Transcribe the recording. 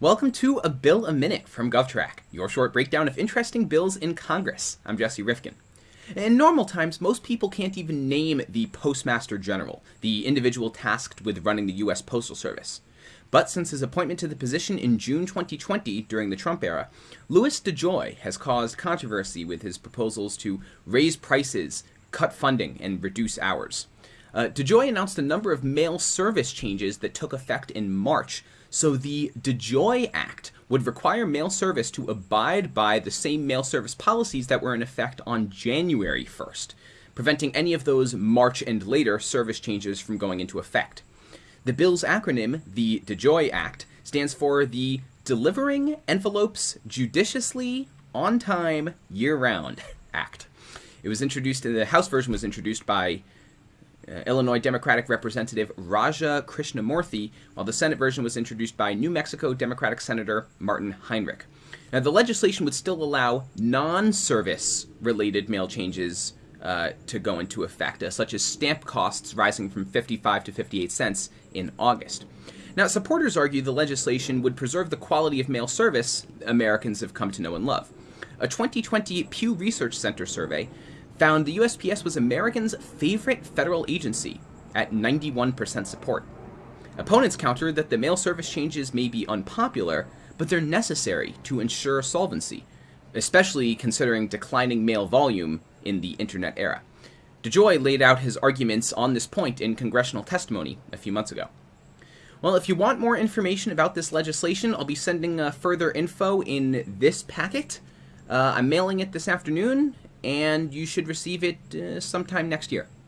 Welcome to A Bill a Minute from GovTrack, your short breakdown of interesting bills in Congress. I'm Jesse Rifkin. In normal times, most people can't even name the Postmaster General, the individual tasked with running the U.S. Postal Service. But since his appointment to the position in June 2020 during the Trump era, Louis DeJoy has caused controversy with his proposals to raise prices, cut funding, and reduce hours. Uh, DeJoy announced a number of mail service changes that took effect in March, so the DeJoy Act would require mail service to abide by the same mail service policies that were in effect on January 1st, preventing any of those March and later service changes from going into effect. The bill's acronym, the DeJoy Act, stands for the Delivering Envelopes Judiciously On Time Year Round Act. It was introduced, in the House version was introduced by Illinois Democratic Representative Raja Krishnamoorthi, while the Senate version was introduced by New Mexico Democratic Senator Martin Heinrich. Now, the legislation would still allow non service related mail changes uh, to go into effect, uh, such as stamp costs rising from 55 to 58 cents in August. Now, supporters argue the legislation would preserve the quality of mail service Americans have come to know and love. A 2020 Pew Research Center survey found the USPS was Americans' favorite federal agency at 91% support. Opponents counter that the mail service changes may be unpopular, but they're necessary to ensure solvency, especially considering declining mail volume in the internet era. DeJoy laid out his arguments on this point in congressional testimony a few months ago. Well, if you want more information about this legislation, I'll be sending uh, further info in this packet. Uh, I'm mailing it this afternoon, and you should receive it uh, sometime next year.